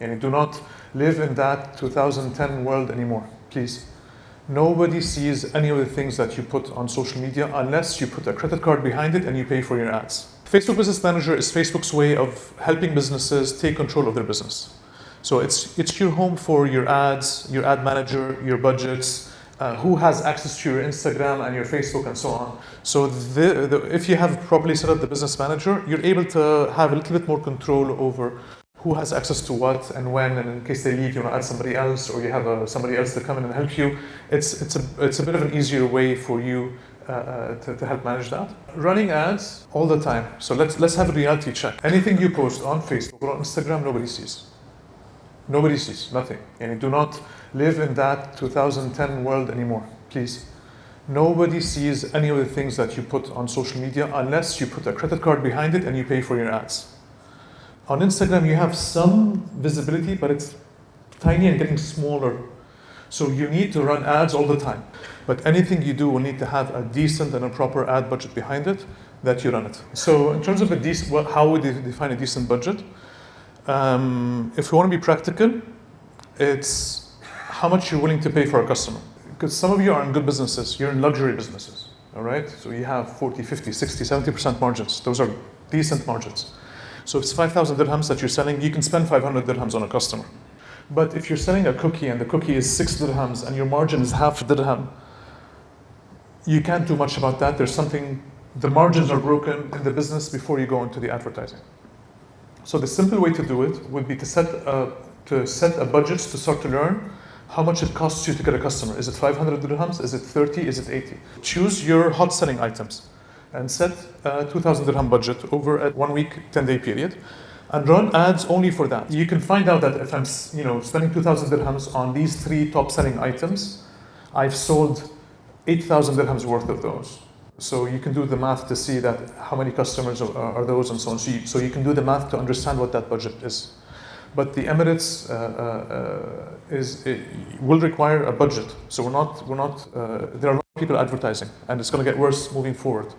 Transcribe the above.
And do not live in that 2010 world anymore, please. Nobody sees any of the things that you put on social media unless you put a credit card behind it and you pay for your ads. Facebook Business Manager is Facebook's way of helping businesses take control of their business. So it's, it's your home for your ads, your ad manager, your budgets, uh, who has access to your Instagram and your Facebook and so on. So the, the, if you have properly set up the business manager, you're able to have a little bit more control over who has access to what and when, and in case they leave, you want to add somebody else, or you have a, somebody else to come in and help you. It's, it's, a, it's a bit of an easier way for you uh, uh, to, to help manage that. Running ads all the time. So let's, let's have a reality check. Anything you post on Facebook or on Instagram, nobody sees. Nobody sees, nothing. And do not live in that 2010 world anymore, please. Nobody sees any of the things that you put on social media unless you put a credit card behind it and you pay for your ads. On Instagram, you have some visibility, but it's tiny and getting smaller. So you need to run ads all the time. But anything you do will need to have a decent and a proper ad budget behind it that you run it. So in terms of a decent, how would you define a decent budget? Um, if we want to be practical, it's how much you're willing to pay for a customer. Because some of you are in good businesses, you're in luxury businesses, all right? So you have 40, 50, 60, 70% margins. Those are decent margins. So if it's 5,000 dirhams that you're selling, you can spend 500 dirhams on a customer. But if you're selling a cookie and the cookie is six dirhams and your margin is half dirham, you can't do much about that. There's something, the margins are broken in the business before you go into the advertising. So the simple way to do it would be to set a, to set a budget to start to learn how much it costs you to get a customer. Is it 500 dirhams? Is it 30? Is it 80? Choose your hot selling items and set a 2000 dirham budget over a one week, 10 day period and run ads only for that. You can find out that if I'm you know, spending 2000 dirhams on these three top selling items, I've sold 8,000 dirhams worth of those. So you can do the math to see that how many customers are, are those and so on. So you, so you can do the math to understand what that budget is. But the Emirates uh, uh, is will require a budget. So we're not we're not uh, there are people advertising, and it's going to get worse moving forward.